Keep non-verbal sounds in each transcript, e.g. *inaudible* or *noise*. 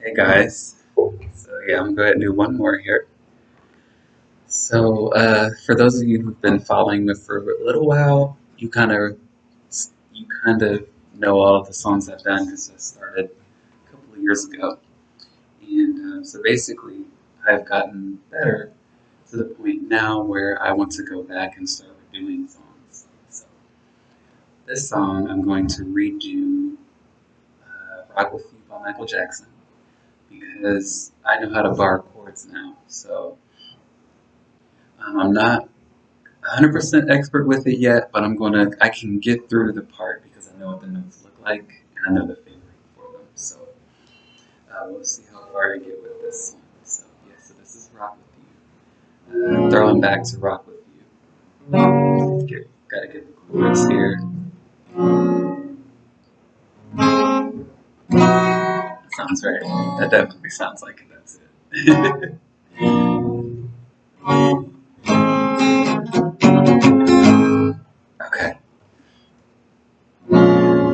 Hey guys. So yeah, I'm going to do one more here. So uh, for those of you who've been following me for a little while, you kind of you kind of know all of the songs I've done because I started a couple of years ago. And uh, so basically, I've gotten better to the point now where I want to go back and start redoing songs. So this song I'm going to redo uh, "Rock with You" by Michael Jackson because I know how to bar chords now. So um, I'm not 100% expert with it yet, but I'm gonna I can get through the part because I know what the notes look like and I know the fingering for them. So uh, we'll see how far I get with this one. So yeah, so this is Rock with You. Uh, throwing back to Rock with You. Get, gotta get the chords here. Sounds right. That definitely sounds like it. That's it. *laughs* okay.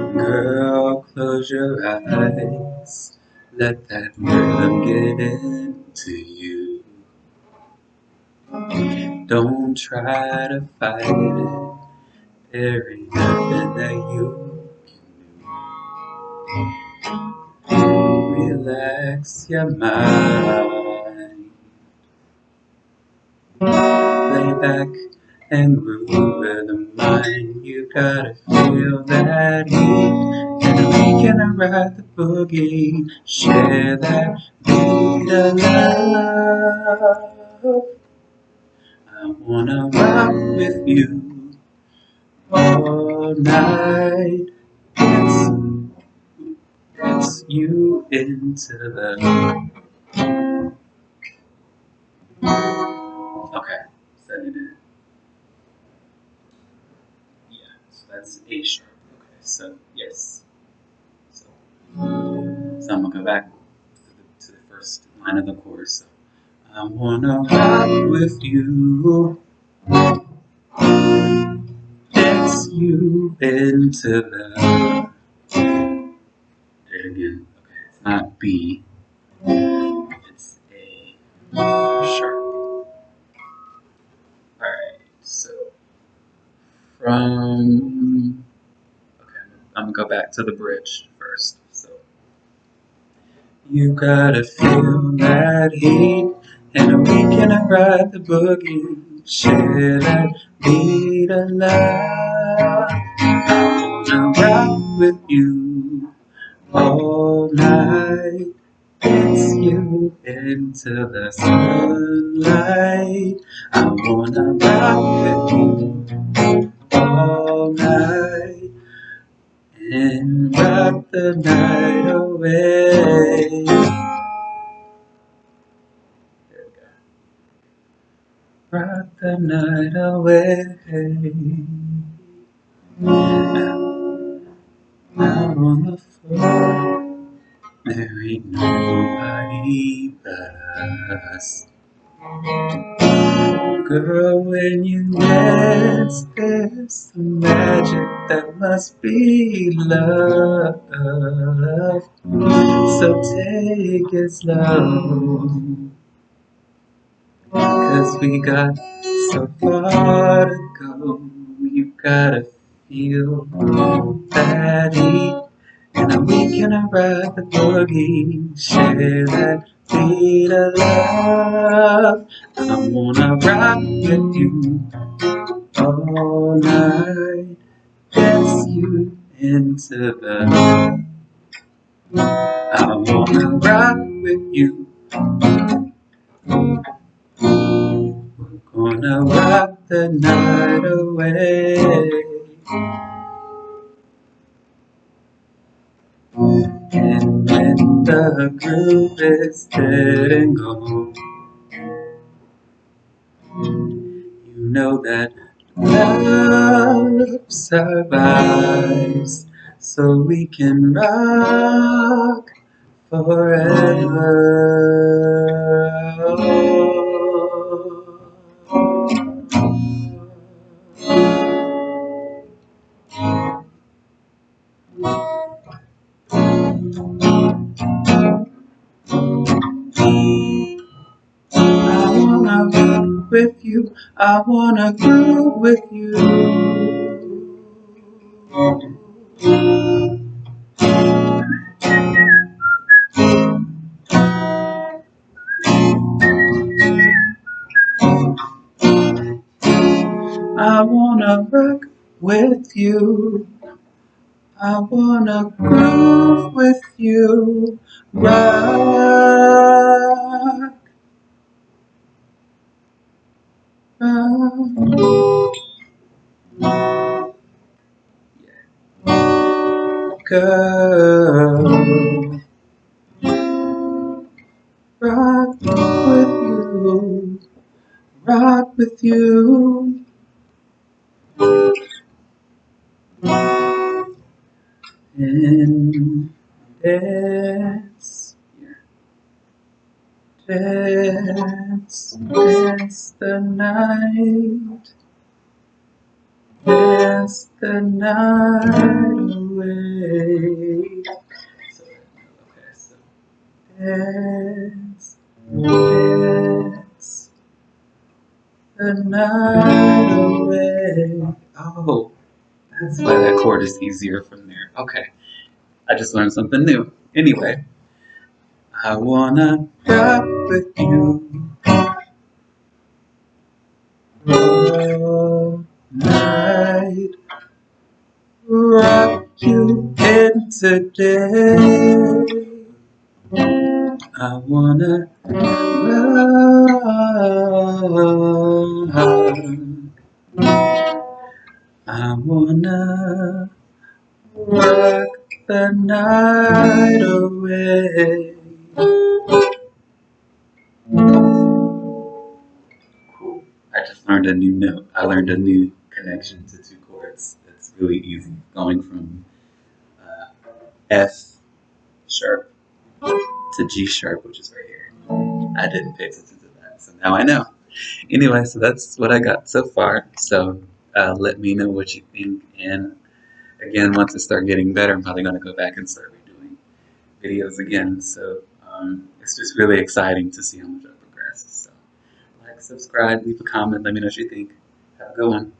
Girl, close your eyes. Let that rhythm get into you. Don't try to fight it. There ain't nothing that you Relax your mind. Lay back and groove with the mind. You gotta feel that heat. And we can ride the boogie. Share that beat of love. I wanna rock with you all night. You into the. Okay, setting it. Yeah, so that's A sharp. Okay, so yes. So, so I'm gonna go back to the, to the first line of the chorus. So, I wanna rock with you. Dance you into the. Not B. It's A sharp. Alright, so from. Okay, I'm gonna go back to the bridge first. So. You gotta feel that heat, and we can ride the boogie. Share that be of love. I wanna rock with you all night. It's you into the sunlight. I wanna rock with you all night and rock the night away. Rock the night away. Out on the floor, there ain't nobody but us. Girl, when you dance, there's some magic that must be love. So take it slow. Cause we got so far to go. You gotta that heat. And we can ride the boogie. Share that beat of love. I wanna rock with you all night. Dance you into the. I wanna rock with you. We're gonna rock the night away. And when the groove is dead and gone, you know that love survives, so we can rock forever. With you. I wanna groove with you. I wanna rock with you. I wanna groove with you. Rock. Girl. Rock with you. Rock with you. And dance, dance, dance the night, dance the night away. Dance, dance the night away. Oh. That's why that chord is easier from there. Okay. I just learned something new. Anyway, I wanna rock with you all. Rock you into day. I wanna rock. I wanna rock the night away. Learned a new note. I learned a new connection to two chords. It's really easy. Going from uh, F sharp to G sharp, which is right here. I didn't pay attention to that, so now I know. Anyway, so that's what I got so far. So uh, let me know what you think. And again, once I start getting better, I'm probably going to go back and start redoing videos again. So um, it's just really exciting to see how much I progress. So like, subscribe, leave a comment, let me know what you think. Have a good one.